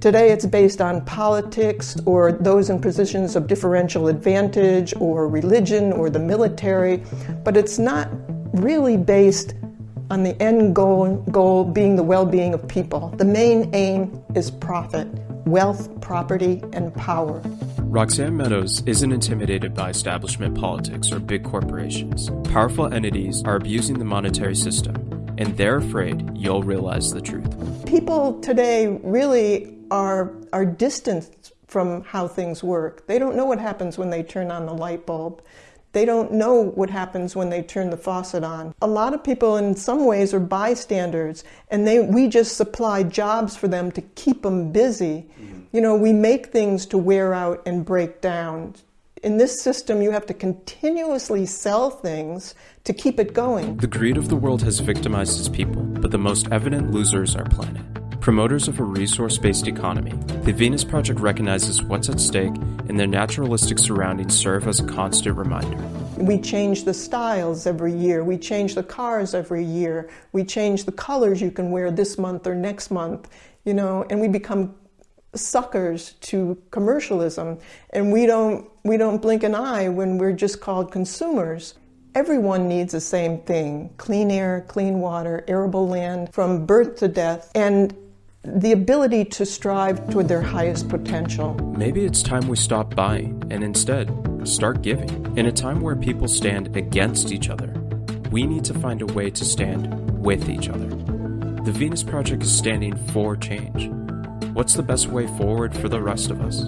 Today it's based on politics or those in positions of differential advantage or religion or the military, but it's not really based on the end goal, goal being the well being of people. The main aim is profit, wealth, property, and power. Roxanne Meadows isn't intimidated by establishment politics or big corporations. Powerful entities are abusing the monetary system, and they're afraid you'll realize the truth. People today really are, are distanced from how things work. They don't know what happens when they turn on the light bulb. They don't know what happens when they turn the faucet on. A lot of people, in some ways, are bystanders, and they, we just supply jobs for them to keep them busy. Mm-hmm. You know, we make things to wear out and break down. In this system, you have to continuously sell things to keep it going. The greed of the world has victimized its people, but the most evident losers are planet. Promoters of a resource based economy, the Venus Project recognizes what's at stake, and their naturalistic surroundings serve as a constant reminder. We change the styles every year, we change the cars every year, we change the colors you can wear this month or next month, you know, and we become suckers to commercialism and we don't we don't blink an eye when we're just called consumers Everyone needs the same thing clean air, clean water, arable land from birth to death. And the ability to strive toward their highest potential. Maybe it's time we stop buying and instead start giving. In a time where people stand against each other, we need to find a way to stand with each other. The Venus Project is standing for change. What's the best way forward for the rest of us?